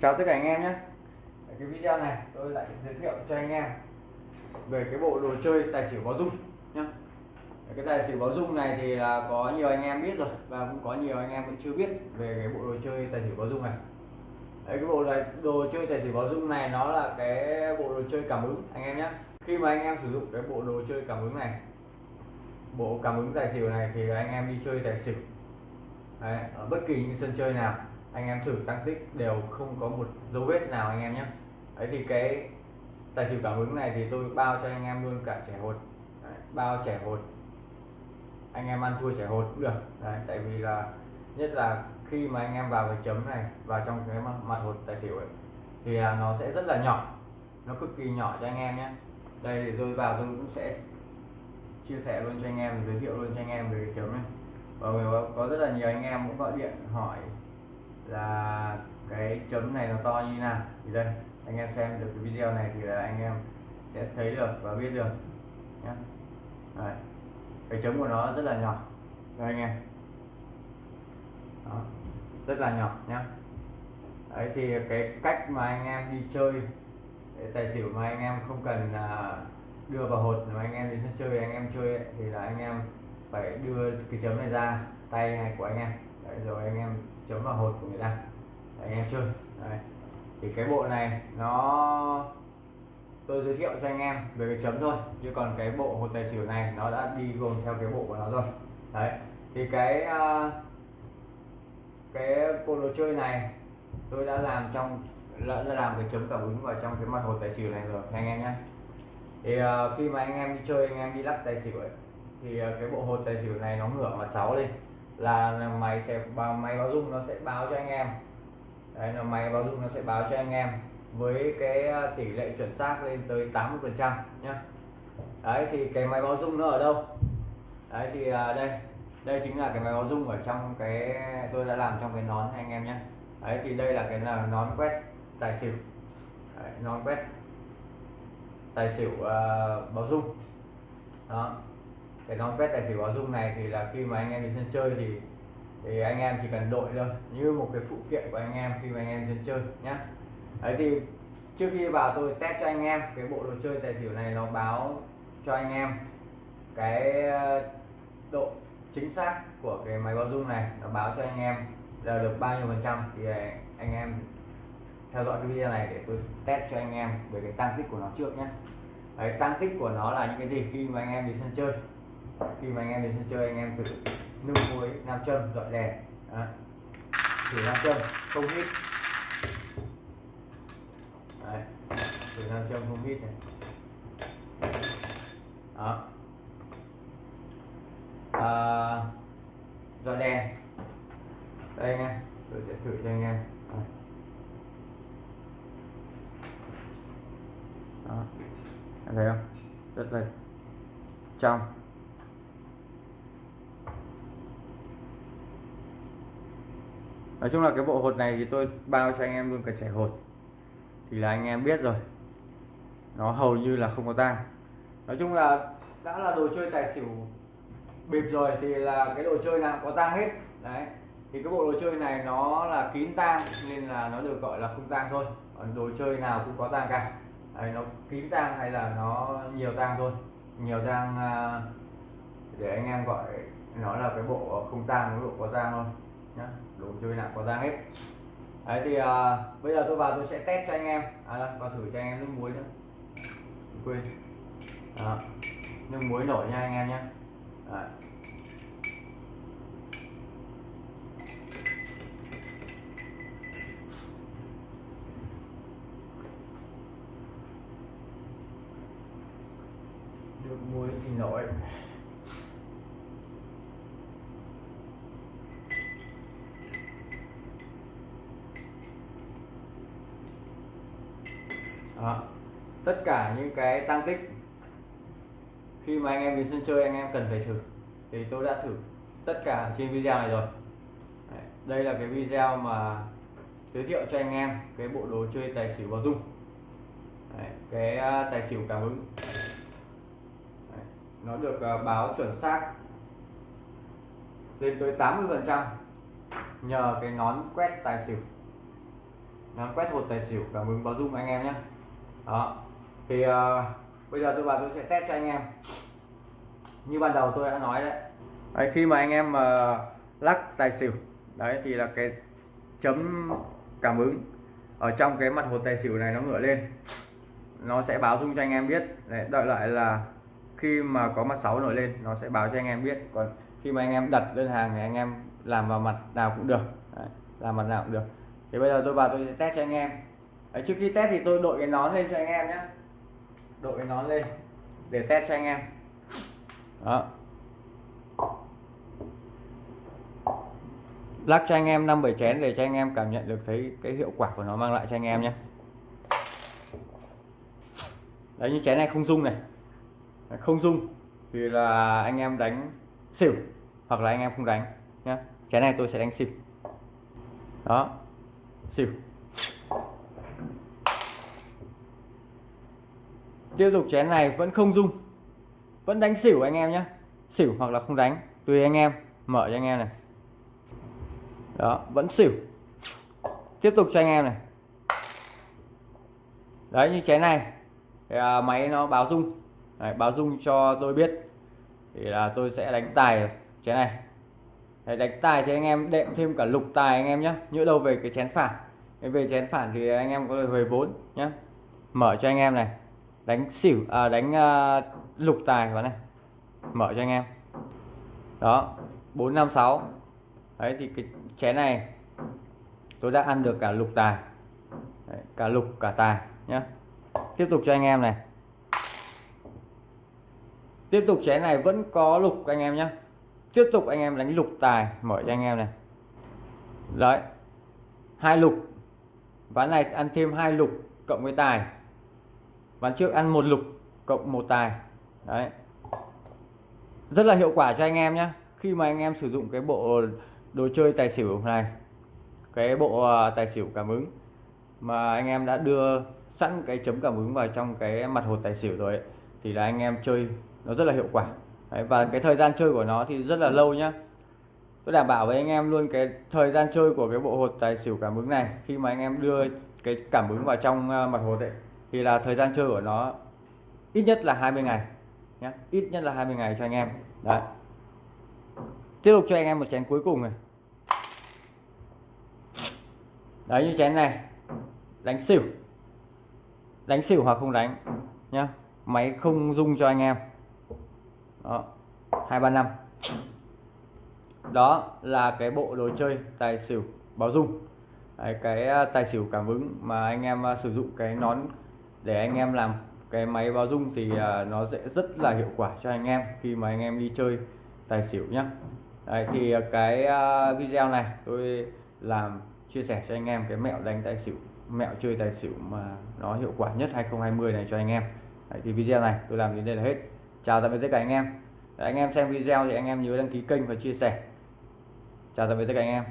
chào tất cả anh em nhé. Cái video này tôi lại giới thiệu cho anh em về cái bộ đồ chơi tài xỉu báo dung nhé cái tài xỉu báo dung này thì là có nhiều anh em biết rồi và cũng có nhiều anh em vẫn chưa biết về cái bộ đồ chơi tài xỉu báo dung này. Đấy, cái bộ này, đồ chơi tài xỉu báo dung này nó là cái bộ đồ chơi cảm ứng anh em nhé khi mà anh em sử dụng cái bộ đồ chơi cảm ứng này bộ cảm ứng tài xỉu này thì anh em đi chơi tài xỉu. Đấy, ở bất kỳ những sân chơi nào anh em thử tăng tích đều không có một dấu vết nào anh em nhé. Đấy thì cái tài xỉu cảm ứng này thì tôi bao cho anh em luôn cả trẻ hột. Đấy, bao trẻ hột. Anh em ăn thua trẻ hột cũng được. Đấy, tại vì là nhất là khi mà anh em vào cái chấm này vào trong cái mặt hột tài xỉu ấy thì là nó sẽ rất là nhỏ. Nó cực kỳ nhỏ cho anh em nhé. Đây thì tôi vào tôi cũng sẽ chia sẻ luôn cho anh em giới thiệu luôn cho anh em về cái chấm này. Và có rất là nhiều anh em cũng gọi điện hỏi là cái chấm này nó to như nào thì đây anh em xem được cái video này thì là anh em sẽ thấy được và biết được nhé Đấy. cái chấm của nó rất là nhỏ đây anh em Đó. rất là nhỏ nhé đấy thì cái cách mà anh em đi chơi tài xỉu mà anh em không cần là đưa vào hột mà anh em đi sân chơi anh em chơi ấy, thì là anh em phải đưa cái chấm này ra tay này của anh em đấy, rồi anh em chấm vào hột của người ta. Để anh em chơi. Đấy. thì cái bộ này nó tôi giới thiệu cho anh em về cái chấm thôi. Chứ còn cái bộ hột tài xỉu này nó đã đi gồm theo cái bộ của nó rồi. Đấy. Thì cái uh, cái bộ đồ chơi này tôi đã làm trong đã làm cái chấm cảm ứng vào trong cái mặt hột tài xỉu này rồi anh em nhé thì uh, khi mà anh em đi chơi anh em đi lắc tài xỉu ấy thì uh, cái bộ hột tài xỉu này nó ngửa mặt sáu lên là máy sẽ báo máy báo dung nó sẽ báo cho anh em. Đấy là máy báo dung nó sẽ báo cho anh em với cái ờ, tỷ lệ chuẩn xác lên tới 80 phần trăm nhá. Đấy thì cái máy báo dung nó ở đâu? Đấy thì ờ, đây đây chính là cái máy báo dung ở trong cái tôi đã làm trong cái nón anh em nhé đấy thì đây là cái là nón quét tài xỉu. Đấy, nón quét tài xỉu uh, báo dung. Đó cái nón test tài xỉu báo dung này thì là khi mà anh em đi sân chơi thì thì anh em chỉ cần đội thôi như một cái phụ kiện của anh em khi mà anh em sân chơi nhé đấy thì trước khi vào tôi test cho anh em cái bộ đồ chơi tài xỉu này nó báo cho anh em cái độ chính xác của cái máy báo dung này nó báo cho anh em là được bao nhiêu phần trăm thì anh em theo dõi cái video này để tôi test cho anh em về cái tăng tích của nó trước nhé đấy, tăng tích của nó là những cái gì khi mà anh em đi sân chơi khi mà anh em đến sân chơi anh em thử nung muối nam châm dọi đèn. Đó. thử nam châm không hít. Đấy. thử nam châm không hít này. Đó. À, dọi đèn. Đây anh em tôi sẽ thử cho anh em. Đó. Em thấy không? Rất là trong. Nói chung là cái bộ hột này thì tôi bao cho anh em luôn cả trẻ hột. Thì là anh em biết rồi. Nó hầu như là không có tang. Nói chung là đã là đồ chơi tài xỉu bịp rồi thì là cái đồ chơi nào có tang hết. Đấy. Thì cái bộ đồ chơi này nó là kín tang nên là nó được gọi là không tang thôi. Còn đồ chơi nào cũng có tang cả. Đấy, nó kín tang hay là nó nhiều tang thôi. Nhiều tang à, để anh em gọi nó là cái bộ không tang cái bộ có tang thôi nhá đồ chơi nào có ra hết. Đấy thì à, bây giờ tôi vào tôi sẽ test cho anh em. À, vào thử cho anh em nước muối nữa quên. À, nước muối nổi nha anh em nhé đấy. nước muối thì nổi. Đó. tất cả những cái tăng tích khi mà anh em đến sân chơi anh em cần phải thử thì tôi đã thử tất cả trên video này rồi. Đây là cái video mà giới thiệu cho anh em cái bộ đồ chơi tài xỉu vào dung. Đấy, cái ờ, tài xỉu cảm ứng. Đấy, nó được ờ, báo chuẩn xác lên tới 80 phần trăm nhờ cái nón quét tài xỉu. Nón quét hột tài xỉu cảm ứng báo dung anh em nhé đó. Thì uh, bây giờ tôi vào tôi sẽ test cho anh em. Như ban đầu tôi đã nói đấy, đấy khi mà anh em mà uh, lắc tài xỉu đấy thì là cái chấm cảm ứng ở trong cái mặt hột tài xỉu này nó ngửa lên. Nó sẽ báo dung cho anh em biết. Đấy, đợi lại là khi mà có mặt 6 nổi lên nó sẽ báo cho anh em biết. Còn khi mà anh em đặt đơn hàng thì anh em làm vào mặt nào cũng được. Đấy, làm mặt nào cũng được. Thì bây giờ tôi vào tôi sẽ test cho anh em. Đấy, trước khi test thì tôi đội cái nón lên cho anh em nhé đội cái nón lên để test cho anh em. Đó. Lắc cho anh em năm bảy chén để cho anh em cảm nhận được thấy cái hiệu quả của nó mang lại cho anh em nhé đấy như chén này không rung này. Không rung thì là anh em đánh xỉu hoặc là anh em không đánh nhé chén này tôi sẽ đánh xỉu. Đó xỉu. Tiếp tục chén này vẫn không rung. Vẫn đánh xỉu anh em nhé. Xỉu hoặc là không đánh tùy anh em. Mở cho anh em này. Đó vẫn xỉu. Tiếp tục cho anh em này. Đấy như chén này. Thì, à, máy nó báo rung. Đấy, báo rung cho tôi biết. Thì là tôi sẽ đánh tài chén này. Đấy, đánh tài thì anh em đệm thêm cả lục tài anh em nhé. Nhỡ đâu về cái chén phản. Về chén phản thì anh em có thể hồi vốn nhé. Mở cho anh em này đánh xỉu à, đánh à, lục tài vào này. Mở cho anh em. Đó 456 đấy thì cái chén này tôi đã ăn được cả lục tài. Đấy, cả lục cả tài nhé tiếp tục cho anh em này. Tiếp tục chén này vẫn có lục anh em nhé tiếp tục anh em đánh lục tài mở cho anh em này. Đấy hai lục. Ván này ăn thêm hai lục cộng với tài ván trước ăn một lục cộng một tài. Đấy. Rất là hiệu quả cho anh em nhé khi mà anh em sử dụng cái bộ đồ chơi tài xỉu này cái bộ ờ, tài xỉu cảm ứng mà anh em đã đưa sẵn cái chấm cảm ứng vào trong cái mặt hột tài xỉu rồi ấy, thì là anh em chơi nó rất là hiệu quả. Đấy, và cái thời gian chơi của nó thì rất là lâu nhá. Tôi đảm bảo với anh em luôn cái thời gian chơi của cái bộ hột tài xỉu cảm ứng này khi mà anh em đưa cái cảm ứng vào trong ờ, mặt hột ấy thì là thời gian chơi của nó ít nhất là 20 ngày nhé. Ít nhất là 20 ngày cho anh em. Đấy. Tiếp tục cho anh em một chén cuối cùng này. Đấy như chén này. Đánh xỉu. Đánh xỉu hoặc không đánh nhá máy không dung cho anh em. Đó. hai ba năm. Đó là cái bộ đồ chơi tài xỉu báo dung Đấy, cái à, tài xỉu cảm ứng mà anh em à, sử dụng cái nón để anh em làm cái máy báo dung thì à, nó sẽ rất là hiệu quả cho anh em khi mà anh em đi chơi tài xỉu nhá. Đấy, thì cái à, video này tôi làm chia sẻ cho anh em cái mẹo đánh tài xỉu mẹo chơi tài xỉu mà nó hiệu quả nhất 2020 này cho anh em. Đấy, thì video này tôi làm đến đây là hết. Chào tạm biệt tất cả anh em. Đấy, anh em xem video thì anh em nhớ đăng ký kênh và chia sẻ. Chào tạm biệt tất cả anh em.